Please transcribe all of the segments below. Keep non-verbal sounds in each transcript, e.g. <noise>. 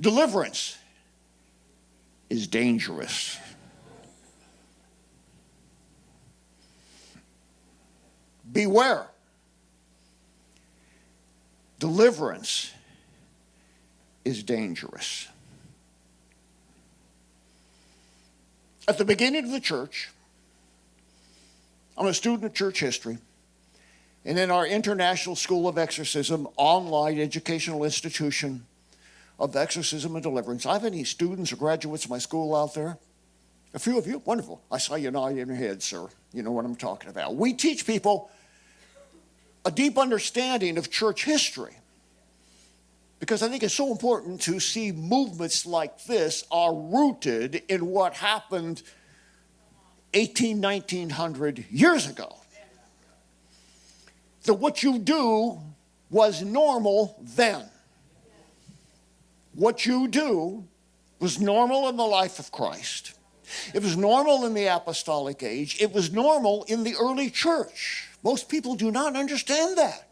Deliverance is dangerous. Beware. Deliverance is dangerous. At the beginning of the church, I'm a student of church history. And in our International School of Exorcism online educational institution of exorcism and deliverance, I have any students or graduates of my school out there? A few of you? Wonderful. I saw you nodding your head, sir. You know what I'm talking about. We teach people a deep understanding of church history because I think it's so important to see movements like this are rooted in what happened 18, 1900 years ago. That what you do was normal then. What you do was normal in the life of Christ. It was normal in the apostolic age. It was normal in the early church. Most people do not understand that.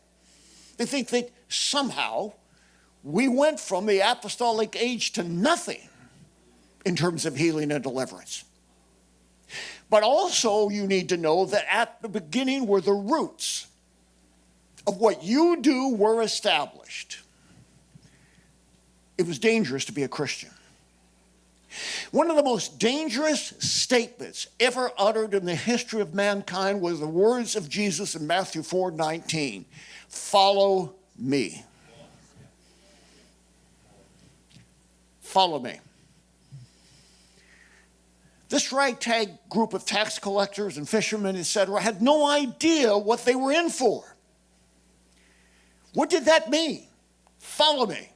They think that somehow we went from the apostolic age to nothing in terms of healing and deliverance. But also, you need to know that at the beginning were the roots of what you do were established. It was dangerous to be a Christian. One of the most dangerous statements ever uttered in the history of mankind was the words of Jesus in Matthew 4 19 Follow me. Follow me. This ragtag group of tax collectors and fishermen, etc., had no idea what they were in for. What did that mean? Follow me.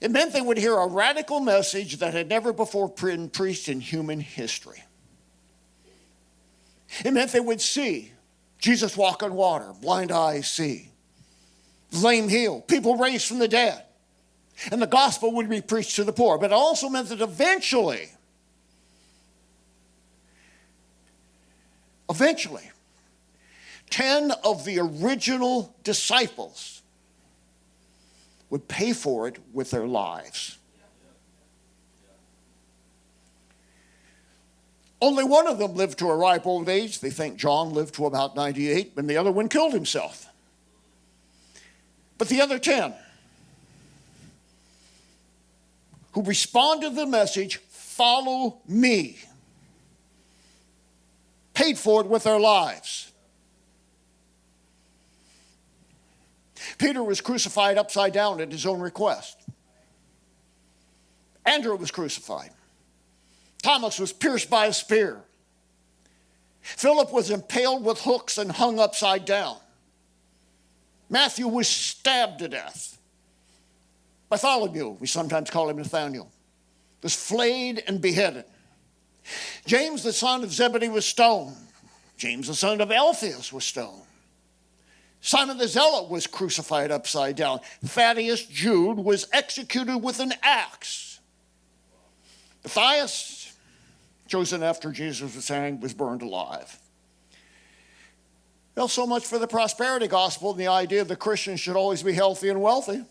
It meant they would hear a radical message that had never before been preached in human history. It meant they would see Jesus walk on water, blind eyes see, lame heal, people raised from the dead, and the gospel would be preached to the poor. But it also meant that eventually Eventually, 10 of the original disciples would pay for it with their lives. Only one of them lived to a ripe old age. They think John lived to about 98, and the other one killed himself. But the other 10 who responded to the message, follow me, paid for it with their lives. Peter was crucified upside down at his own request. Andrew was crucified. Thomas was pierced by a spear. Philip was impaled with hooks and hung upside down. Matthew was stabbed to death. Bartholomew, we sometimes call him Nathaniel, was flayed and beheaded. James, the son of Zebedee, was stoned. James, the son of Alphaeus, was stoned. Simon the Zealot was crucified upside down. Thaddeus Jude was executed with an axe. Matthias, chosen after Jesus was hanged, was burned alive. Well, so much for the prosperity gospel and the idea that Christians should always be healthy and wealthy.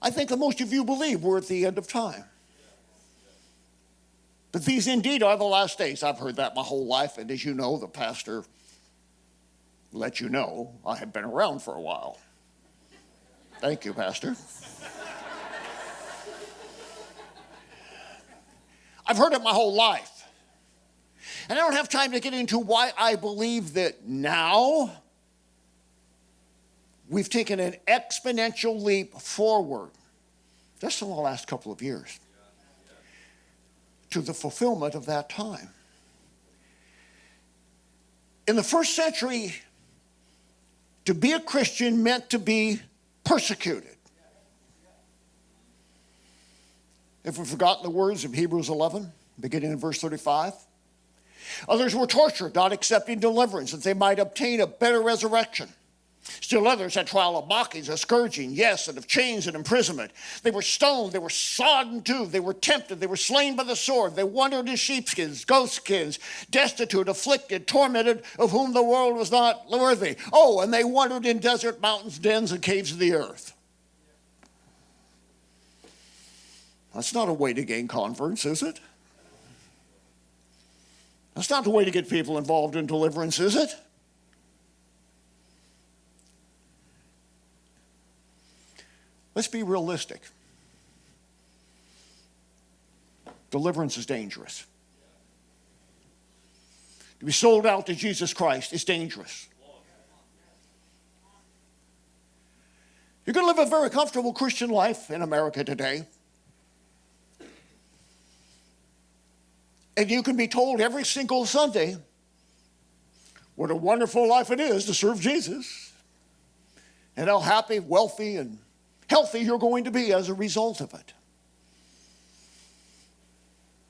I think that most of you believe we're at the end of time. But these indeed are the last days. I've heard that my whole life, and as you know, the pastor let you know I have been around for a while. Thank you, Pastor. I've heard it my whole life. And I don't have time to get into why I believe that now we've taken an exponential leap forward just in the last couple of years to the fulfillment of that time. In the first century, to be a Christian meant to be persecuted. If we've forgotten the words of Hebrews 11, beginning in verse 35, others were tortured, not accepting deliverance, that they might obtain a better resurrection. Still others had trial of mockings, of scourging, yes, and of chains and imprisonment. They were stoned, they were sodden too, they were tempted, they were slain by the sword, they wandered in sheepskins, goatskins, destitute, afflicted, tormented, of whom the world was not worthy. Oh, and they wandered in desert mountains, dens, and caves of the earth. That's not a way to gain converts, is it? That's not the way to get people involved in deliverance, is it? Let's be realistic. Deliverance is dangerous. To be sold out to Jesus Christ is dangerous. Going to live a very comfortable Christian life in America today. And you can be told every single Sunday what a wonderful life it is to serve Jesus and how happy, wealthy, and healthy you're going to be as a result of it.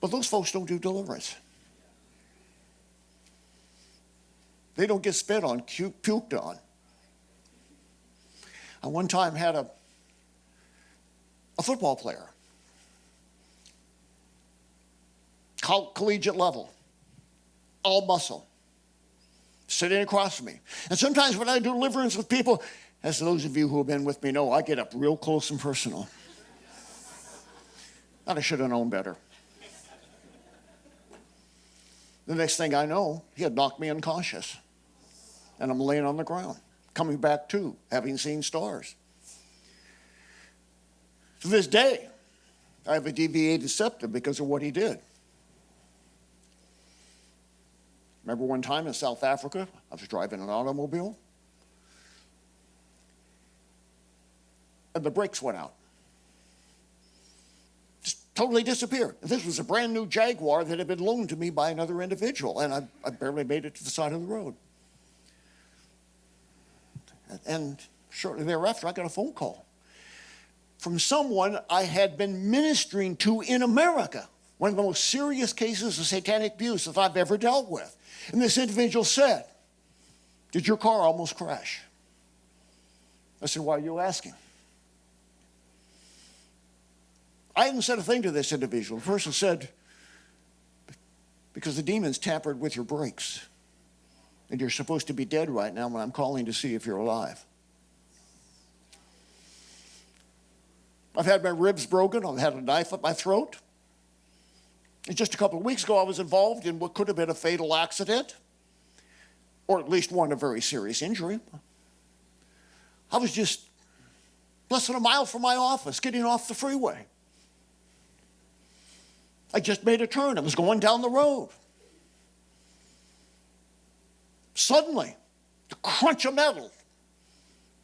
But those folks don't do deliverance. They don't get spit on, puked on. I one time had a, a football player collegiate level, all muscle, sitting across from me. And sometimes when I do deliverance with people, as those of you who have been with me know, I get up real close and personal. Thought I should have known better. The next thing I know, he had knocked me unconscious. And I'm laying on the ground, coming back to, having seen stars. To this day, I have a deviated septum because of what he did. Remember one time in South Africa, I was driving an automobile, and the brakes went out. Just totally disappeared. This was a brand new Jaguar that had been loaned to me by another individual, and I, I barely made it to the side of the road. And shortly thereafter, I got a phone call from someone I had been ministering to in America, one of the most serious cases of satanic abuse that I've ever dealt with. And this individual said, Did your car almost crash? I said, Why are you asking? I hadn't said a thing to this individual. The person said, Because the demons tampered with your brakes. And you're supposed to be dead right now when I'm calling to see if you're alive. I've had my ribs broken. I've had a knife at my throat. And just a couple of weeks ago, I was involved in what could have been a fatal accident, or at least one a very serious injury. I was just less than a mile from my office, getting off the freeway. I just made a turn. I was going down the road. Suddenly, the crunch of metal,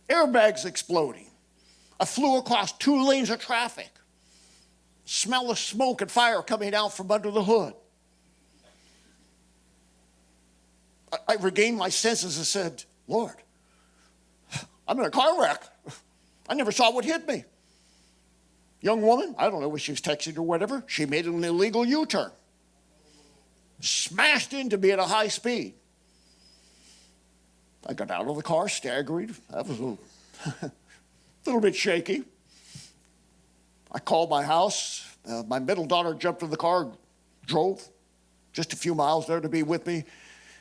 airbags exploding. I flew across two lanes of traffic smell of smoke and fire coming out from under the hood. I, I regained my senses and said, Lord, I'm in a car wreck. I never saw what hit me. Young woman, I don't know if she was texting or whatever, she made an illegal U turn. Smashed into me at a high speed. I got out of the car, staggered. That was a little, <laughs> little bit shaky. I called my house. Uh, my middle daughter jumped in the car, drove just a few miles there to be with me.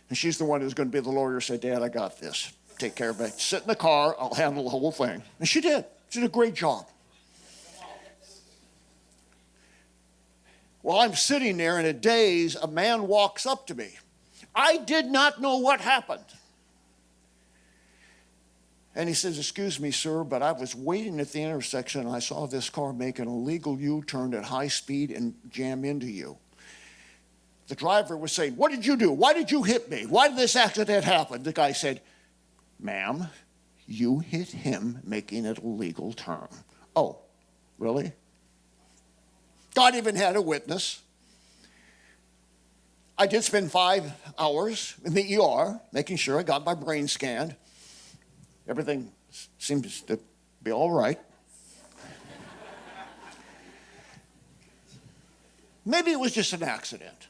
And she's the one who's going to be the lawyer. Said, Dad, I got this. Take care of it. Sit in the car. I'll handle the whole thing. And she did. She did a great job. While I'm sitting there in a daze, a man walks up to me. I did not know what happened. And he says, Excuse me, sir, but I was waiting at the intersection and I saw this car make an illegal U turn at high speed and jam into you. The driver was saying, What did you do? Why did you hit me? Why did this accident happen? The guy said, Ma'am, you hit him making an illegal turn. Oh, really? God even had a witness. I did spend five hours in the ER making sure I got my brain scanned everything seems to be all right. Maybe it was just an accident.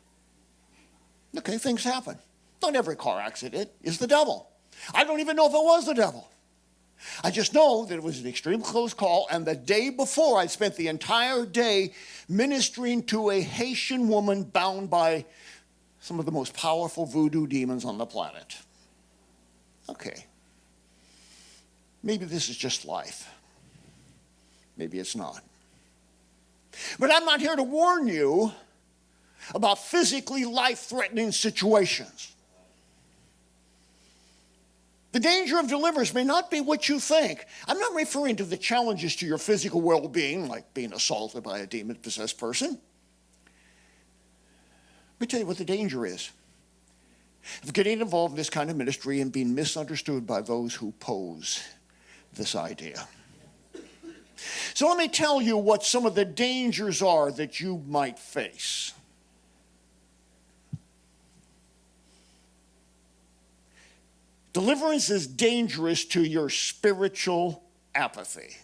Okay, things happen. Not every car accident is the devil. I don't even know if it was the devil. I just know that it was an extremely close call, and the day before, I spent the entire day ministering to a Haitian woman bound by some of the most powerful voodoo demons on the planet. Okay. Maybe this is just life. Maybe it's not. But I'm not here to warn you about physically life threatening situations. The danger of deliverance may not be what you think. I'm not referring to the challenges to your physical well being, like being assaulted by a demon possessed person. Let me tell you what the danger is of getting involved in this kind of ministry and being misunderstood by those who pose this idea. So let me tell you what some of the dangers are that you might face. Deliverance is dangerous to your spiritual apathy.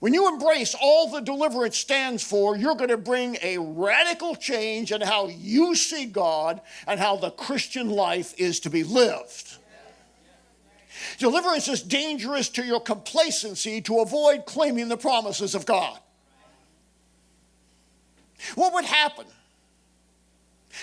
When you embrace all the deliverance stands for, you're going to bring a radical change in how you see God and how the Christian life is to be lived. Deliverance is dangerous to your complacency to avoid claiming the promises of God. What would happen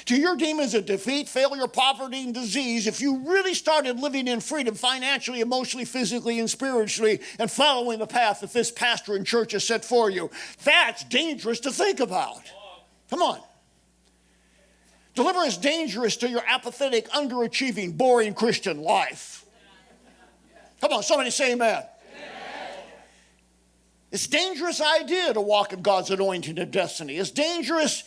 to your demons of defeat, failure, poverty, and disease if you really started living in freedom financially, emotionally, physically, and spiritually and following the path that this pastor and church has set for you? That's dangerous to think about. Come on. Deliverance dangerous to your apathetic, underachieving, boring Christian life. Come on, somebody say amen. It's dangerous idea to walk in God's anointing and destiny. It's dangerous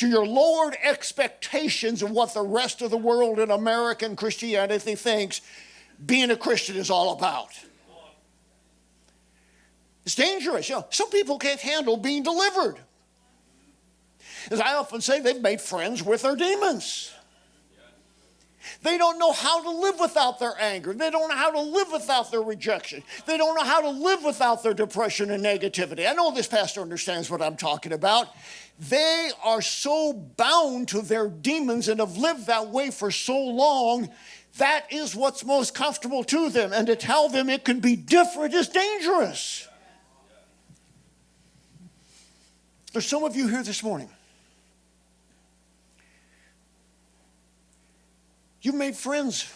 to your lowered expectations of what the rest of the world in American Christianity thinks being a Christian is all about. It's dangerous. You know, some people can't handle being delivered. As I often say, they've made friends with their demons. They don't know how to live without their anger. They don't know how to live without their rejection. They don't know how to live without their depression and negativity. I know this pastor understands what I'm talking about. They are so bound to their demons and have lived that way for so long. That is what's most comfortable to them. And to tell them it can be different is dangerous. There's some of you here this morning You've made friends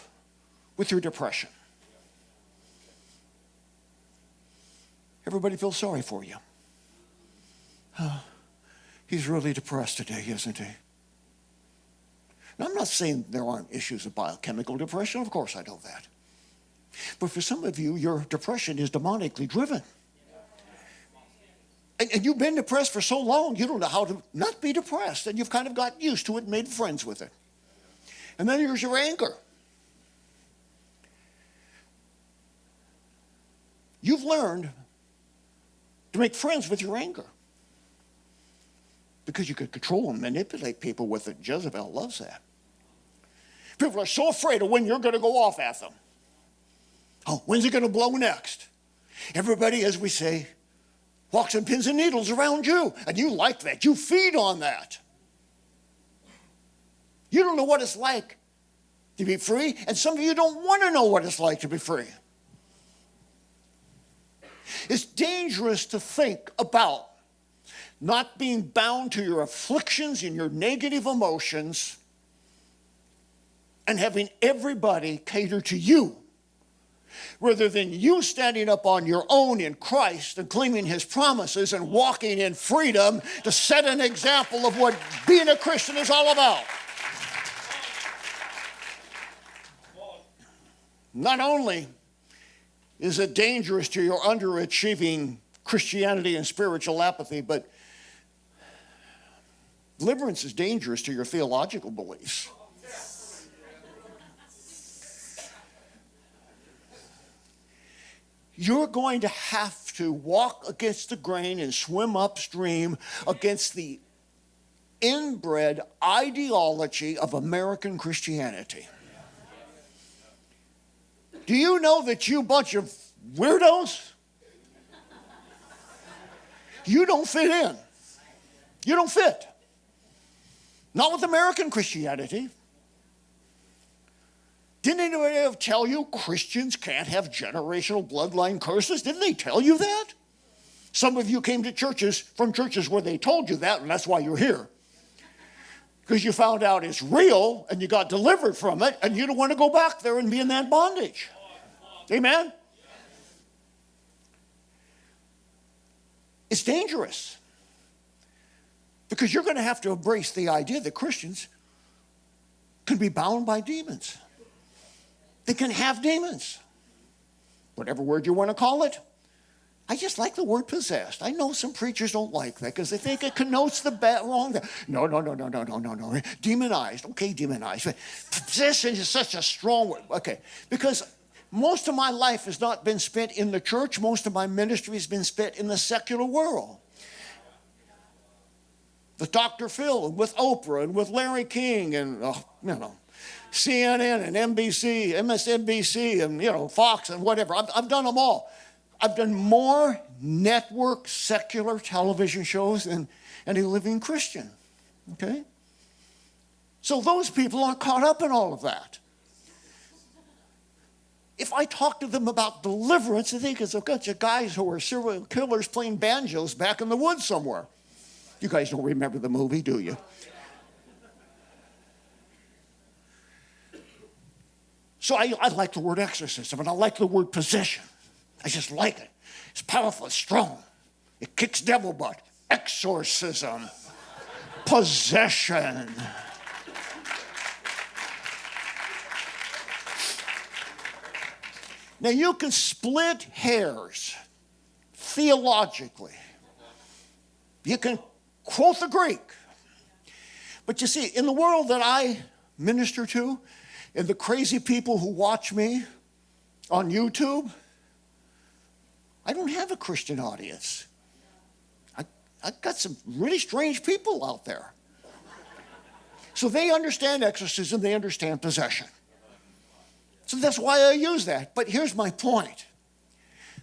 with your depression. Everybody feels sorry for you. Oh, he's really depressed today, isn't he? Now, I'm not saying there aren't issues of biochemical depression. Of course, I know that. But for some of you, your depression is demonically driven. And, and, you've been depressed for so long, you don't know how to not be depressed. And you've kind of got used to it, and made friends with it. And then there's your anger. You've learned to make friends with your anger because you can control and manipulate people with it. Jezebel loves that. People are so afraid of when you're going to go off at them. Oh, when's it going to blow next? Everybody, as we say, walks in pins and needles around you, and you like that. You feed on that. You don't know what it's like to be free, and some of you don't want to know what it's like to be free. It's dangerous to think about not being bound to your afflictions and your negative emotions and having everybody cater to you rather than you standing up on your own in Christ and claiming his promises and walking in freedom to set an example of what being a Christian is all about. Not only is it dangerous to your underachieving Christianity and spiritual apathy, but deliverance is dangerous to your theological beliefs. You're going to have to walk against the grain and swim upstream against the inbred ideology of American Christianity. Do you know that you bunch of weirdos? You don't fit in. You don't fit. Not with American Christianity. Didn't anybody tell you Christians can't have generational bloodline curses? Didn't they tell you that? Some of you came to churches from churches where they told you that, and that's why you're here. Because you found out it's real and you got delivered from it, and you don't want to go back there and be in that bondage. Amen? It's dangerous. Because you're going to have to embrace the idea that Christians can be bound by demons. They can have demons, whatever word you want to call it. I just like the word possessed. I know some preachers don't like that because they think it connotes the bad wrong. No, no, no, no, no, no, no, no. Demonized. Okay, demonized. Possession is such a strong word. Okay, because most of my life has not been spent in the church. Most of my ministry has been spent in the secular world. With Dr. Phil and with Oprah and with Larry King and, uh, you know, CNN and NBC, MSNBC, and you know Fox and whatever. I've, I've done them all. I've done more network secular television shows than any living Christian. Okay? So those people aren't caught up in all of that. If I talk to them about deliverance, they think it's a bunch of guys who are serial killers playing banjos back in the woods somewhere. You guys don't remember the movie, do you? So I, I like the word exorcism and I like the word possession. I just like it. It's powerful, it's strong. It kicks devil butt. Exorcism, possession. Now you can split hairs theologically. You can quote the Greek. But you see, in the world that I minister to, and the crazy people who watch me on YouTube, I don't have a Christian audience. I, I've got some really strange people out there. So they understand exorcism, they understand possession. So that's why I use that. But here's my point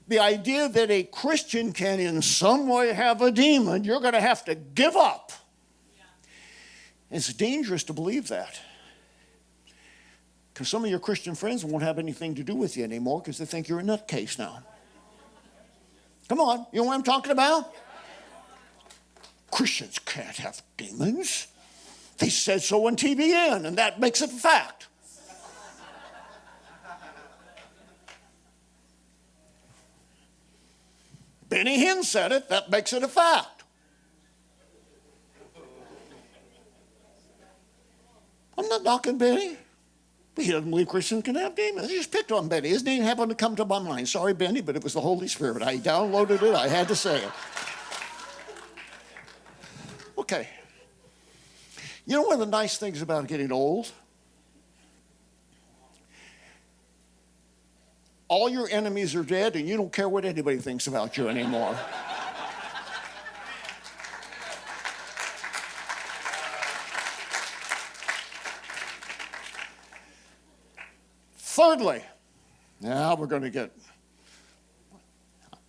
the idea that a Christian can in some way have a demon, you're going to have to give up. It's dangerous to believe that. Because some of your Christian friends won't have anything to do with you anymore because they think you're a nutcase now. Come on, you know what I'm talking about? Christians can't have demons. They said so on TBN, and that makes it a fact. Benny Hinn said it, that makes it a fact. I'm not knocking Benny. He doesn't believe Christians can have demons. He just picked on Benny. His name happened to come to my mind. Sorry, Benny, but it was the Holy Spirit. I downloaded it. I had to say it. Okay. You know one of the nice things about getting old? All your enemies are dead, and you don't care what anybody thinks about you anymore. Thirdly, now we're going to get,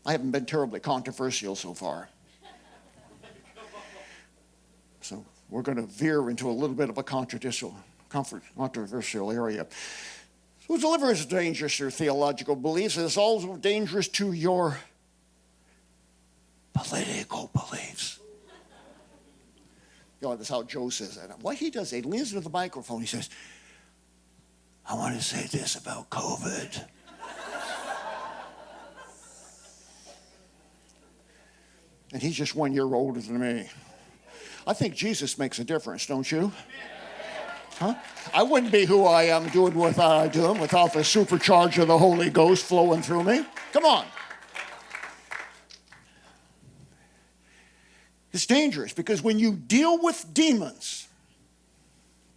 I haven't been terribly controversial so far. So we're going to veer into a little bit of a controversial, controversial area. So deliverance is dangerous to your theological beliefs. It's also dangerous to your political beliefs. You know, that's how Joe says that. What he does, he leans into the microphone. He says, I want to say this about COVID. and he's just one year older than me. I think Jesus makes a difference, don't you? Huh? I wouldn't be who I am doing what I'm doing without the supercharge of the Holy Ghost flowing through me. Come on. It's dangerous because when you deal with demons,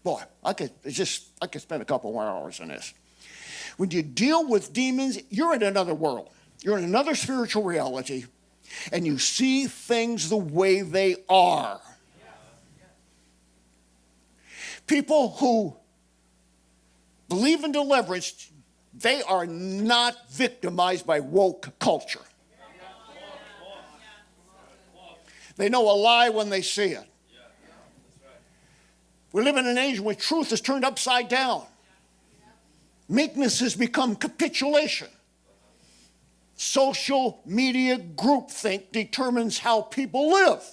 Boy, I could just I could spend a couple more hours on this. When you deal with demons, you're in another world. You're in another spiritual reality, and you see things the way they are. People who believe in deliverance, they are not victimized by woke culture. They know a lie when they see it. We live in an age where truth is turned upside down. Meekness has become capitulation. Social media groupthink determines how people live.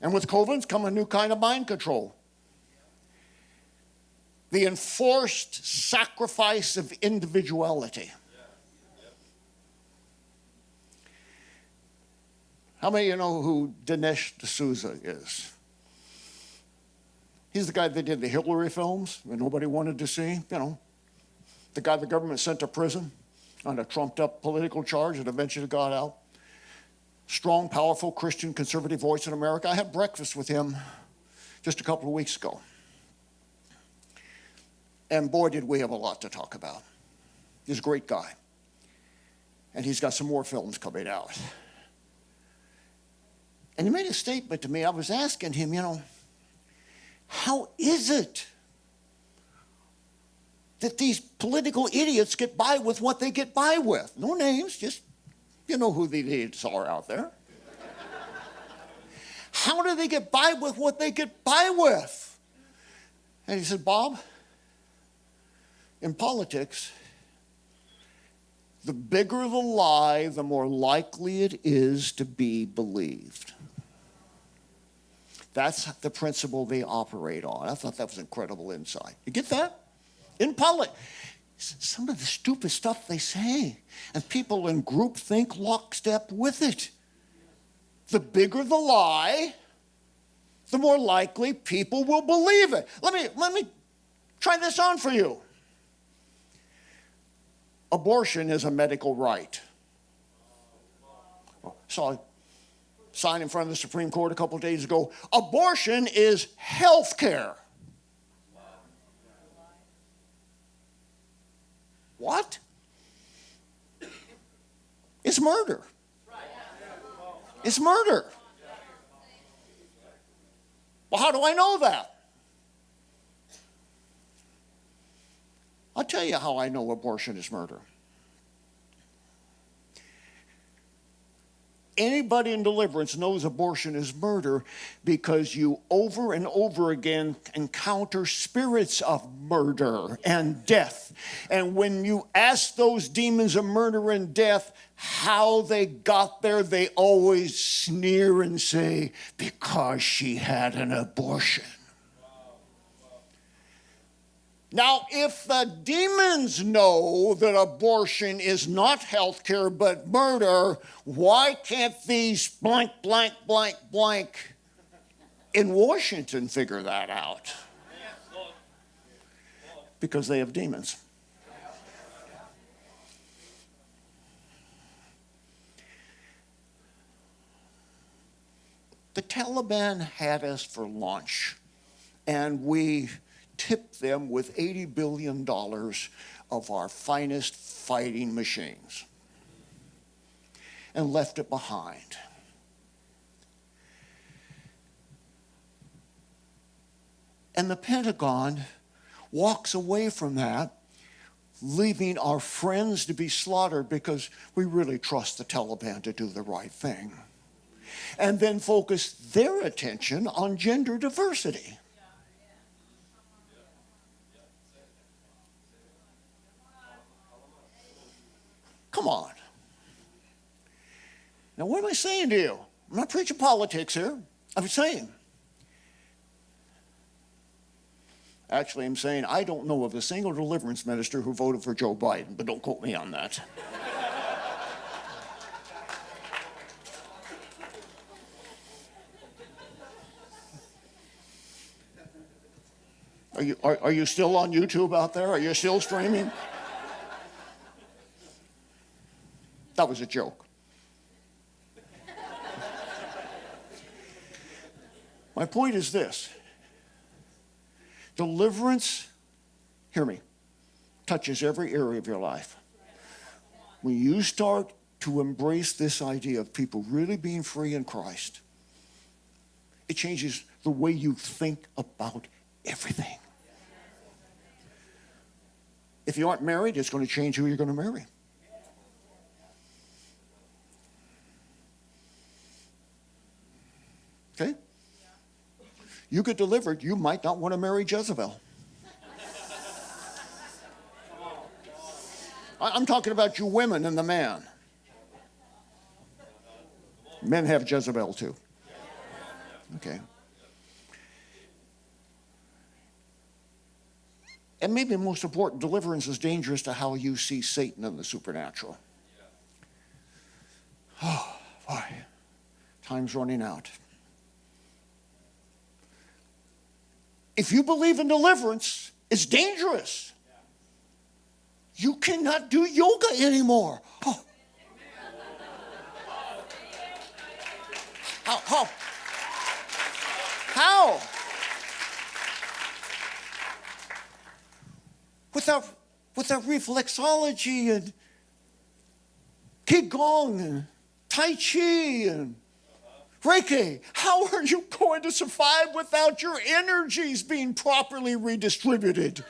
And with COVID's come a new kind of mind control. The enforced sacrifice of individuality. How many of you know who Dinesh D'Souza is? He's the guy that did the Hillary films that nobody wanted to see, you know. The guy the government sent to prison on a trumped up political charge and eventually got out. Strong, powerful Christian conservative voice in America. I had breakfast with him just a couple of weeks ago. And boy, did we have a lot to talk about. He's a great guy. And he's got some more films coming out. And he made a statement to me. I was asking him, you know, how is it that these political idiots get by with what they get by with? No names, just you know who the idiots are out there. How do they get by with what they get by with? And he said, Bob, in politics, the bigger the lie, the more likely it is to be believed. That's the principle they operate on. I thought that was incredible insight. You get that? In politics, some of the stupid stuff they say, and people in group think lockstep with it. The bigger the lie, the more likely people will believe it. Let me, let me try this on for you. Abortion is a medical right. So sign in front of the Supreme Court a couple days ago. Abortion is health care. What? It's murder. It's murder. Well, how do I know that? I'll tell you how I know abortion is murder. Anybody in deliverance knows abortion is murder because you over and over again encounter spirits of murder and death. And when you ask those demons of murder and death how they got there, they always sneer and say, because she had an abortion. Now, if the demons know that abortion is not health care but murder, why can't these blank, blank, blank, blank in Washington figure that out? Because they have demons. The Taliban had us for lunch, and we tipped them with $80 billion of our finest fighting machines and left it behind. And the Pentagon walks away from that, leaving our friends to be slaughtered because we really trust the Taliban to do the right thing. And then focus their attention on gender diversity. Come on. Now, what am I saying to you? I'm not preaching politics here. I'm saying. Actually, I'm saying I don't know of a single deliverance minister who voted for Joe Biden, but don't quote me on that. Are you, are, are you still on YouTube out there? Are you still streaming? That was a joke. <laughs> My point is this deliverance, hear me, touches every area of your life. When you start to embrace this idea of people really being free in Christ, it changes the way you think about everything. If you aren't married, it's going to change who you're going to marry. you get delivered, you might not want to marry Jezebel. I'm talking about you women and the man. Men have Jezebel too. Okay. And maybe most important, deliverance is dangerous to how you see Satan and the supernatural. <sighs> Oh, boy, time's running out. If you believe in deliverance, it's dangerous. You cannot do yoga anymore. Oh. How? How? How? Without, without reflexology and Qigong and Tai Chi and Reiki, how are you going to survive without your energies being properly redistributed?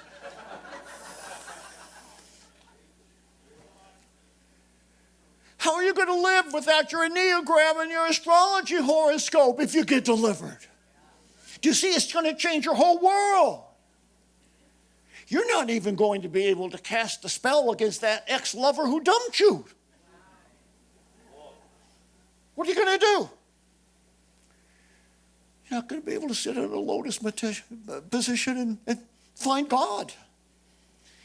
How are you going to live without your Enneagram and your astrology horoscope if you get delivered? Do you see it's going to change your whole world? You're not even going to be able to cast a spell against that ex lover who dumped you. What are you going to do? You're not going to be able to sit in a lotus position and, and find God.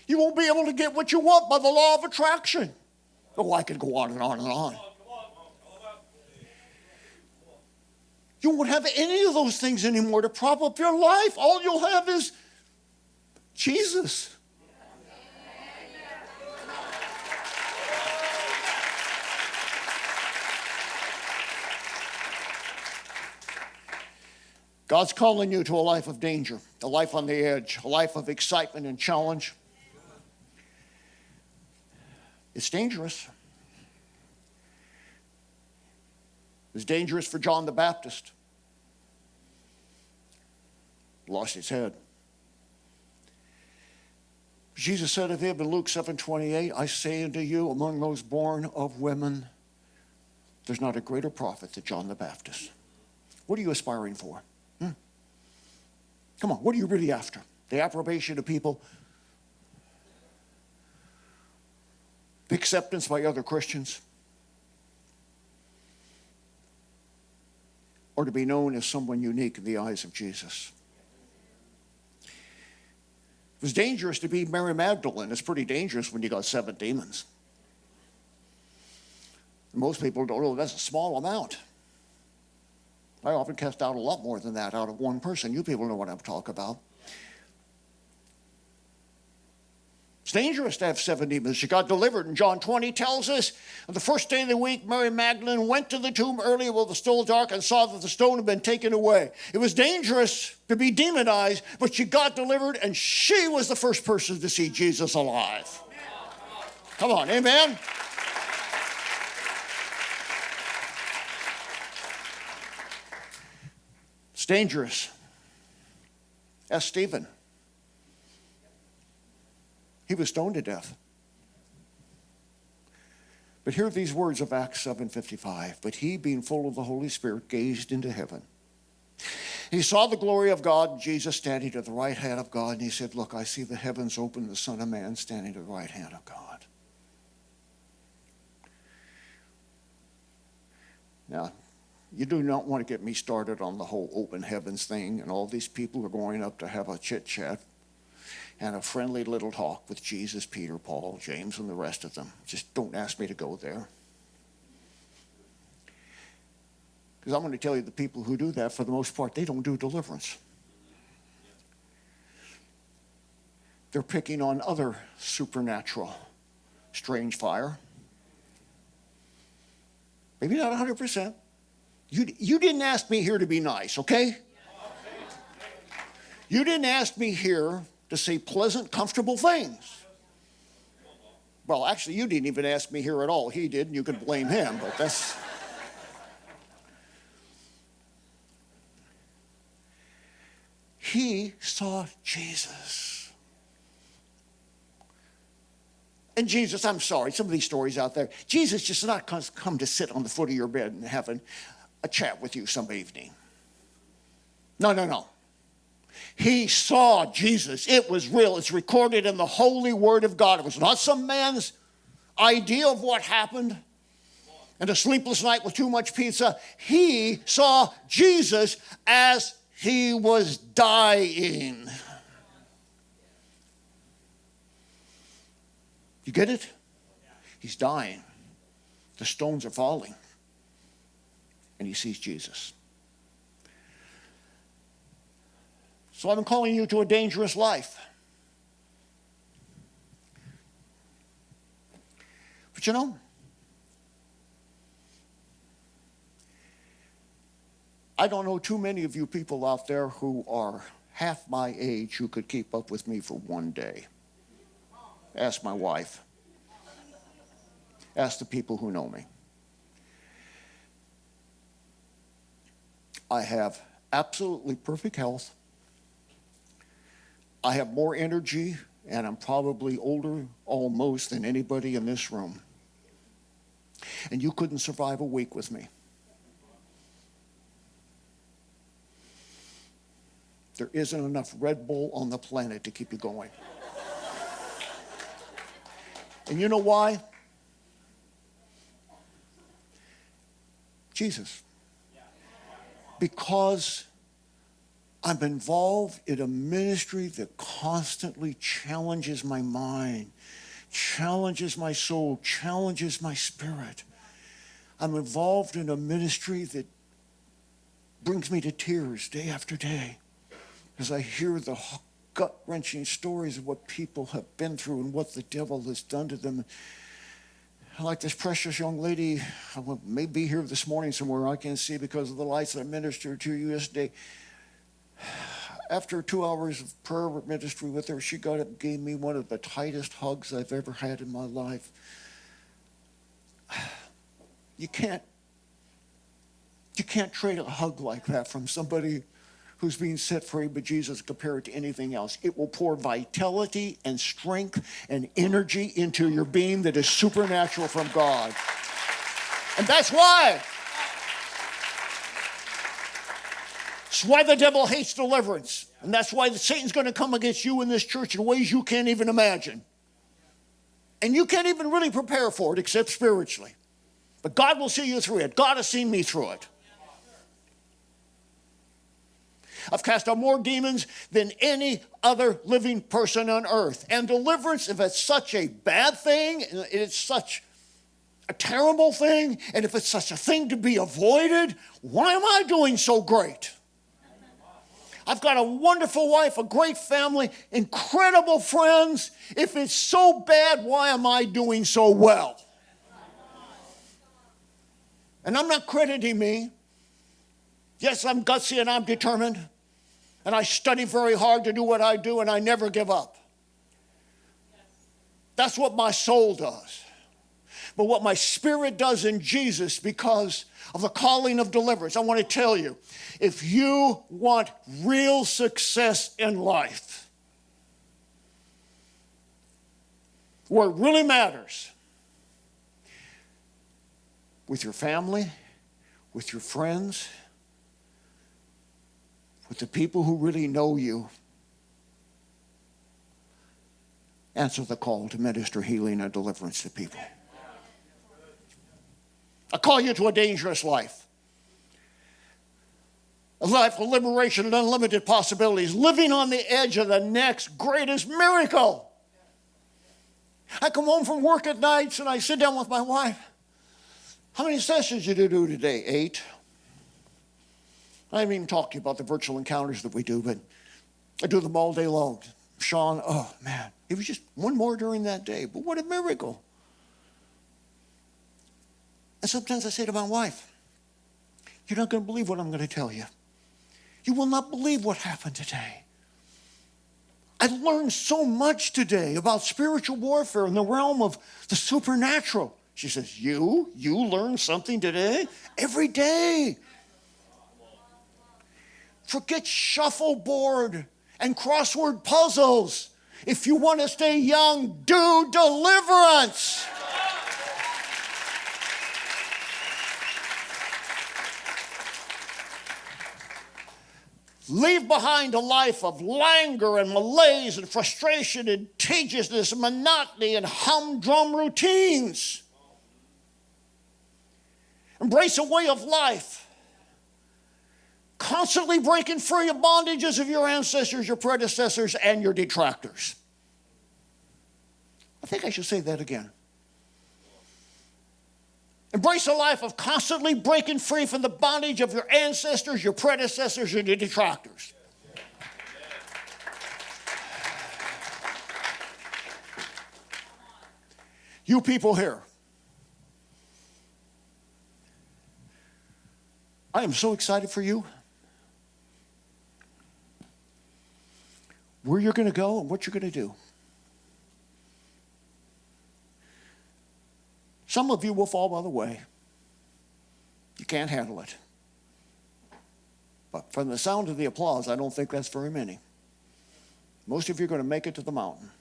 You won't be able to get what you want by the law of attraction. Oh, I could go on and on and on. You won't have any of those things anymore to prop up your life. All you'll have is Jesus. God's calling you to a life of danger, a life on the edge, a life of excitement and challenge. It's dangerous. It was dangerous for John the Baptist. Lost his head. Jesus said of him in Luke 7 28, I say unto you, among those born of women, there's not a greater prophet than John the Baptist. What are you aspiring for? Come on, what are you really after? The approbation of people? The acceptance by other Christians? Or to be known as someone unique in the eyes of Jesus? It was dangerous to be Mary Magdalene. It's pretty dangerous when you got seven demons. Most people don't know that's a small amount. I often cast out a lot more than that out of one person. You people know what I'm talking about. It's dangerous to have seven demons. She got delivered. And John 20 tells us on the first day of the week, Mary Magdalene went to the tomb early while it was still dark and saw that the stone had been taken away. It was dangerous to be demonized, but she got delivered and she was the first person to see Jesus alive. Come on, amen? Dangerous. Ask Stephen. He was stoned to death. But hear these words of Acts 7:55. But he, being full of the Holy Spirit, gazed into heaven. He saw the glory of God, Jesus standing at the right hand of God, and he said, Look, I see the heavens open, the Son of Man standing at the right hand of God. Now, you do not want to get me started on the whole open heavens thing and all these people are going up to have a chit chat and a friendly little talk with Jesus, Peter, Paul, James, and the rest of them. Just don't ask me to go there. Because I'm going to tell you the people who do that, for the most part, they don't do deliverance. They're picking on other supernatural strange fire. Maybe not 100%. You, you didn't ask me here to be nice, okay? You didn't ask me here to say pleasant, comfortable things. Well, actually, you didn't even ask me here at all. He did, and you could blame him, but that's. he saw Jesus. And Jesus, I'm sorry, some of these stories out there, Jesus just not come to sit on the foot of your bed in heaven a chat with you some evening. No, no, no. He saw Jesus. It was real. It's recorded in the holy word of God. It was not some man's idea of what happened and a sleepless night with too much pizza, he saw Jesus as he was dying. You get it? He's dying. The stones are falling. And he sees Jesus. So I'm calling you to a dangerous life. But you know, I don't know too many of you people out there who are half my age who could keep up with me for one day. Ask my wife. Ask the people who know me. I have absolutely perfect health. I have more energy, and I'm probably older almost than anybody in this room. And you couldn't survive a week with me. There isn't enough Red Bull on the planet to keep you going. <laughs> and you know why? Jesus. Because I'm involved in a ministry that constantly challenges my mind, challenges my soul, challenges my spirit. I'm involved in a ministry that brings me to tears day after day as I hear the gut wrenching stories of what people have been through and what the devil has done to them. Like this precious young lady, I may be here this morning somewhere I can't see because of the lights I ministered to you yesterday. After two hours of prayer ministry with her, she got up and gave me one of the tightest hugs I've ever had in my life. You can't, you can't trade a hug like that from somebody who's being set free by Jesus compared to anything else. It will pour vitality and strength and energy into your being that is supernatural from God. And that's why. That's why the devil hates deliverance. And that's why the Satan's going to come against you in this church in ways you can't even imagine. And you can't even really prepare for it except spiritually. But God will see you through it. God has seen me through it. I've cast out more demons than any other living person on earth. And deliverance, if it's such a bad thing, it's such a terrible thing, and if it's such a thing to be avoided, why am I doing so great? I've got a wonderful wife, a great family, incredible friends. If it's so bad, why am I doing so well? And I'm not crediting me. Yes, I'm gutsy and I'm determined and I study very hard to do what I do, and I never give up. That's what my soul does. But what my spirit does in Jesus, because of the calling of deliverance, I want to tell you if you want real success in life, where it really matters, with your family, with your friends, with the people who really know you. Answer the call to minister healing and deliverance to people. I call you to a dangerous life. A life of liberation and unlimited possibilities, living on the edge of the next greatest miracle. I come home from work at nights and I sit down with my wife. How many sessions did you do today? Eight. I haven't even talked to you about the virtual encounters that we do, but I do them all day long. Sean, oh man, it was just one more during that day, but what a miracle. And sometimes I say to my wife, You're not going to believe what I'm going to tell you. You will not believe what happened today. I learned so much today about spiritual warfare in the realm of the supernatural. She says, You? You learned something today? Every day. Forget shuffleboard and crossword puzzles. If you want to stay young, do deliverance. Leave behind a life of languor and malaise and frustration and tediousness and monotony and humdrum routines. Embrace a way of life, constantly breaking free of bondages of your ancestors, your predecessors, and your detractors. I think I should say that again. Embrace a life of constantly breaking free from the bondage of your ancestors, your predecessors, and your detractors. You people here, I am so excited for you. Where you're going to go and what you're going to do. Some of you will fall by the way. You can't handle it. But from the sound of the applause, I don't think that's very many. Most of you are going to make it to the mountain.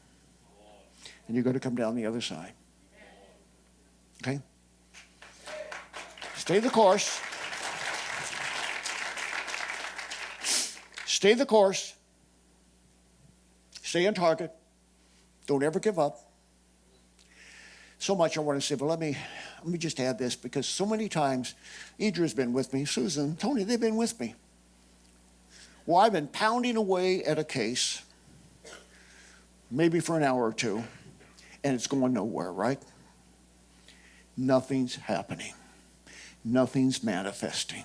And you're going to come down the other side. Okay? Stay the course. Stay the course. Stay on target. Don't ever give up so much I want to say, but let me let me just add this because so many times Idra's been with me, Susan, Tony, they've been with me. Well, I've been pounding away at a case, maybe for an hour or two, and it's going nowhere, right? Nothing's happening. Nothing's manifesting.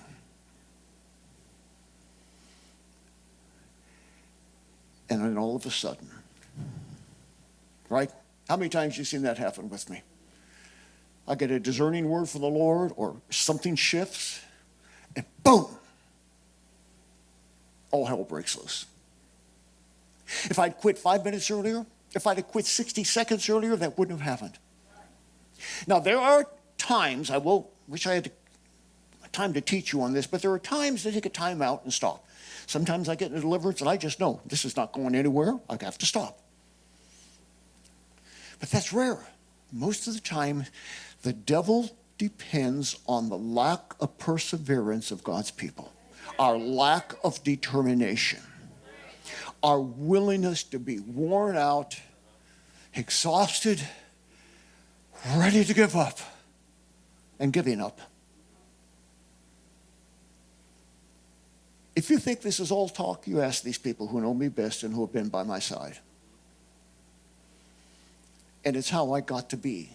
And then all of a sudden, right? How many times have you seen that happen with me? I get a discerning word from the Lord or something shifts, and boom, all hell breaks loose. If I'd quit five minutes earlier, if I'd have quit 60 seconds earlier, that wouldn't have happened. Now, there are times, I will, wish I had time to teach you on this, but there are times to take a time out and stop. Sometimes I get a deliverance and I just know this is not going anywhere. I have to stop. But that's rare. Most of the time, the devil depends on the lack of perseverance of God's people, our lack of determination, our willingness to be worn out, exhausted, ready to give up, and giving up. If you think this is all talk, you ask these people who know me best and who have been by my side. And it's how I got to be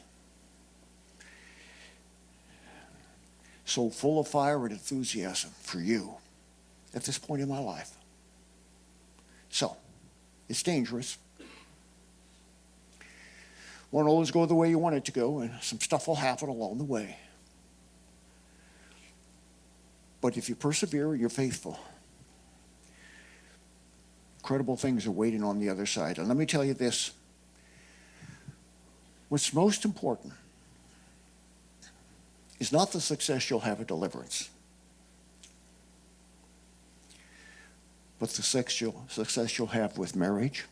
so full of fire and enthusiasm for you at this point in my life. So, it's dangerous. Won't always go the way you want it to go, and some stuff will happen along the way. But if you persevere, you're faithful. Incredible things are waiting on the other side. And let me tell you this what's most important is not the success you'll have at deliverance, but the success you'll have with marriage,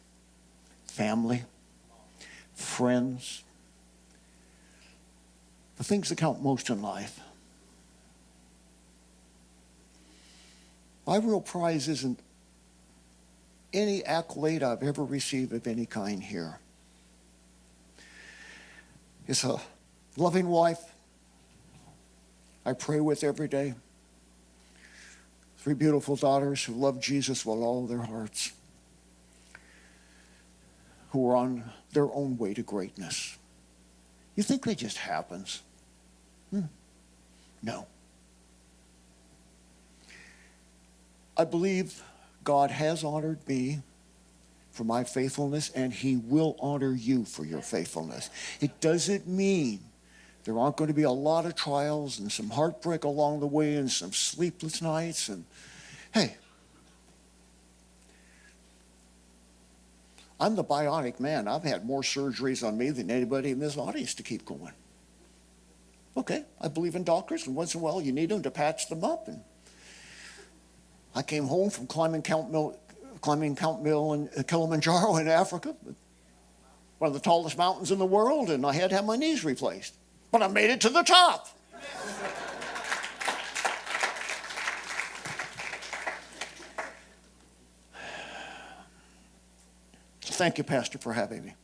family, friends, the things that count most in life. My real prize isn't any accolade I've ever received of any kind here. It's a loving wife, I pray with every day. Three beautiful daughters who love Jesus with all their hearts, who are on their own way to greatness. You think that just happens? Hmm. No. I believe God has honored me for my faithfulness, and He will honor you for your faithfulness. It doesn't mean there aren't going to be a lot of trials and some heartbreak along the way and some sleepless nights. And hey, I'm the bionic man. I've had more surgeries on me than anybody in this audience to keep going. Okay, I believe in doctors, and once in a while you need them to patch them up. And I came home from climbing Count Mill, climbing Count Mill in Kilimanjaro in Africa, one of the tallest mountains in the world, and I had to have my knees replaced. But I made it to the top. Thank you, Pastor, for having me.